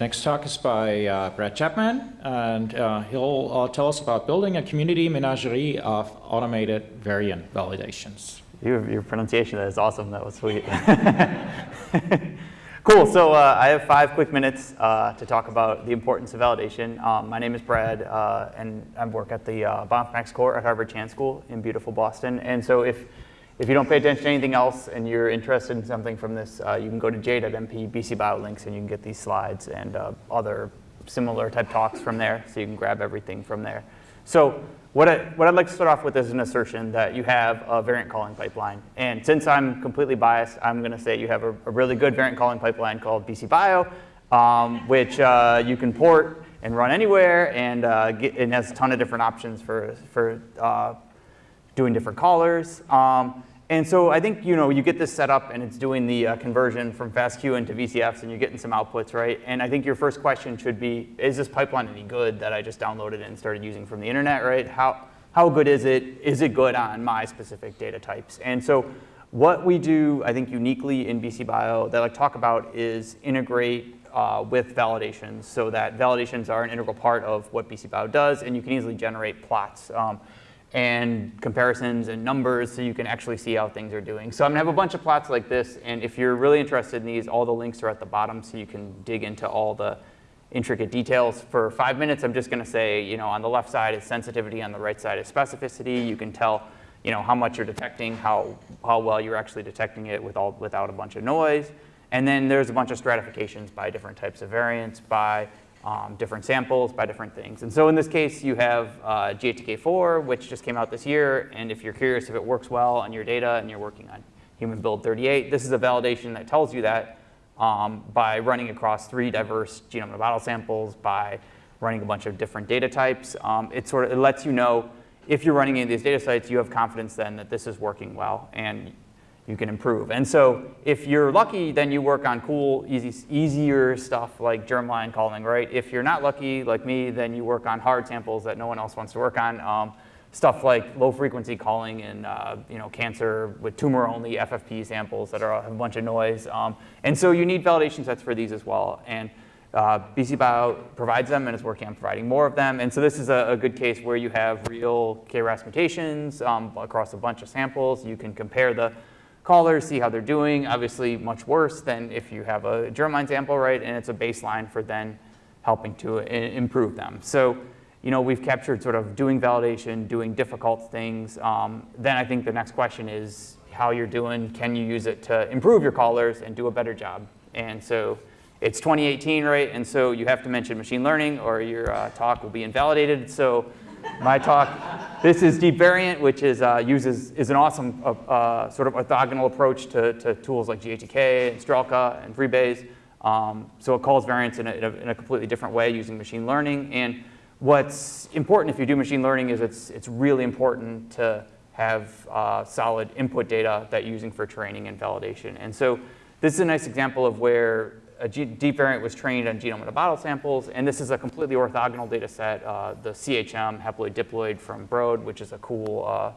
Next talk is by uh, Brad Chapman, and uh, he'll uh, tell us about building a community menagerie of automated variant validations. Your, your pronunciation is awesome. That was sweet. cool. So uh, I have five quick minutes uh, to talk about the importance of validation. Um, my name is Brad, uh, and I work at the uh, Bioinformatics Core at Harvard Chan School in beautiful Boston. And so if if you don't pay attention to anything else and you're interested in something from this, uh, you can go to jade.mp, BC and you can get these slides and uh, other similar type talks from there, so you can grab everything from there. So what, I, what I'd like to start off with is an assertion that you have a variant calling pipeline. And since I'm completely biased, I'm going to say you have a, a, really good variant calling pipeline called BC Bio, um, which uh, you can port and run anywhere, and, uh, get, has a ton of different options for, for uh, doing different callers. Um, and so I think you know you get this set up and it's doing the uh, conversion from FASTQ into VCFs and you're getting some outputs, right? And I think your first question should be, is this pipeline any good that I just downloaded and started using from the internet, right? How, how good is it? Is it good on my specific data types? And so what we do, I think uniquely in BC Bio that I talk about is integrate uh, with validations so that validations are an integral part of what BC Bio does and you can easily generate plots. Um, and comparisons and numbers so you can actually see how things are doing. So I'm gonna have a bunch of plots like this, and if you're really interested in these, all the links are at the bottom so you can dig into all the intricate details. For five minutes, I'm just gonna say, you know, on the left side is sensitivity, on the right side is specificity. You can tell, you know, how much you're detecting, how, how well you're actually detecting it with all, without a bunch of noise. And then there's a bunch of stratifications by different types of variants, by um, different samples by different things. And so in this case, you have uh, GATK4, which just came out this year. And if you're curious if it works well on your data and you're working on human build 38, this is a validation that tells you that um, by running across three diverse genome bottle samples, by running a bunch of different data types. Um, it sort of it lets you know if you're running any of these data sites, you have confidence then that this is working well. And you can improve. And so if you're lucky, then you work on cool, easy, easier stuff like germline calling, right? If you're not lucky, like me, then you work on hard samples that no one else wants to work on. Um, stuff like low frequency calling in uh, you know, cancer with tumor only FFP samples that are, a bunch of noise. Um, and so you need validation sets for these as well. And uh, BC Bio provides them and is working on providing more of them. And so this is a, a good case where you have real KRAS mutations um, across a bunch of samples. You can compare the callers, see how they're doing. Obviously much worse than if you have a germline sample, right? And it's a baseline for then helping to improve them. So, you know, we've captured sort of doing validation, doing difficult things. Um, then I think the next question is how you're doing. Can you use it to improve your callers and do a better job? And so it's 2018, right? And so you have to mention machine learning or your uh, talk will be invalidated. So my talk. This is Deep Variant, which is, uh, uses, is an awesome uh, uh, sort of orthogonal approach to, to tools like GATK and Strelka and FreeBayes. Um, so it calls variants in a, in, a, in a, completely different way using machine learning. And what's important if you do machine learning is it's, it's really important to have uh, solid input data that you're using for training and validation. And so this is a nice example of where a G deep variant was trained on genome in a bottle samples, and this is a completely orthogonal data set, uh, the CHM haploid diploid from Broad, which is a cool, uh,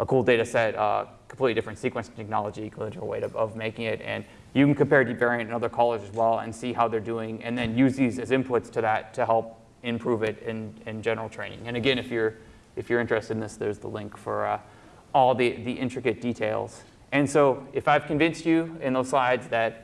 a cool data set, uh, completely different sequencing technology, collegial way of, of making it, and you can compare deep variant and other callers as well and see how they're doing, and then use these as inputs to that to help improve it in, in general training. And again, if you're, if you're interested in this, there's the link for uh, all the, the intricate details. And so if I've convinced you in those slides that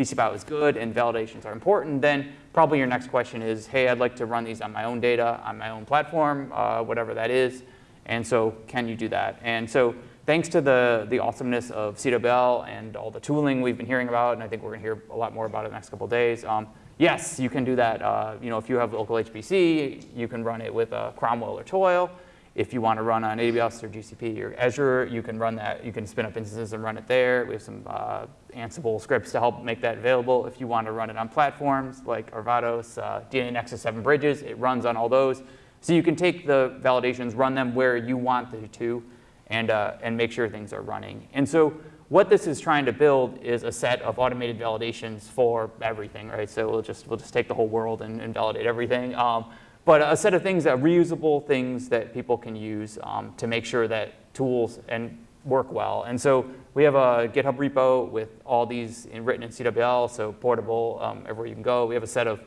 uh, BC is good and validations are important, then probably your next question is, hey, I'd like to run these on my own data, on my own platform, uh, whatever that is. And so can you do that? And so thanks to the, the awesomeness of CWL and all the tooling we've been hearing about, and I think we're gonna hear a lot more about it in the next couple days, um, yes, you can do that. Uh, you know, if you have local HPC, you can run it with a Cromwell or Toil. If you want to run on AWS or GCP or Azure, you can run that. You can spin up instances and run it there. We have some uh, Ansible scripts to help make that available. If you want to run it on platforms like Arvados, uh, DNA Nexus 7 Bridges, it runs on all those. So you can take the validations, run them where you want them to, and, uh, and make sure things are running. And so what this is trying to build is a set of automated validations for everything, right? So we'll just, we'll just take the whole world and, and validate everything. Um, but a set of things that reusable things that people can use um, to make sure that tools and work well. And so we have a GitHub repo with all these in, written in CWL, so portable um, everywhere you can go. We have a set of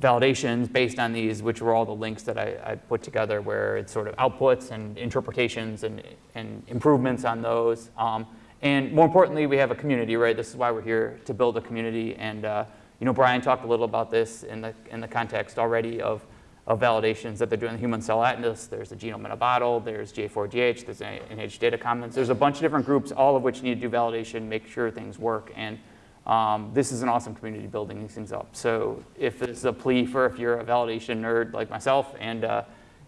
validations based on these, which were all the links that I, I put together where it's sort of outputs and interpretations and, and improvements on those. Um, and more importantly, we have a community, right? This is why we're here, to build a community. And uh, you know, Brian talked a little about this in the, in the context already of, of validations that they're doing the Human Cell Atlas. There's the Genome in a Bottle, there's GA4GH, there's NIH Data Commons. There's a bunch of different groups, all of which need to do validation, make sure things work. And um, this is an awesome community building these things up. So if this is a plea for if you're a validation nerd like myself and uh,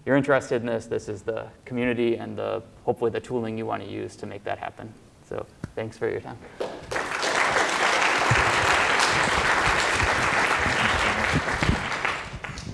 you're interested in this, this is the community and the hopefully the tooling you want to use to make that happen. So thanks for your time.